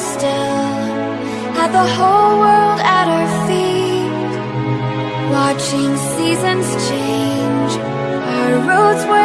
still Had the whole world at our feet Watching seasons change Our roads were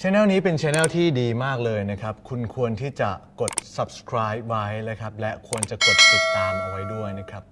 ช anel นี้เป็นช anel ที่ดีมากเลยนะครับ คุณควรที่จะกด subscribe ไว้นะครับ และควรจะกดติดตามเอาไว้ด้วยนะครับ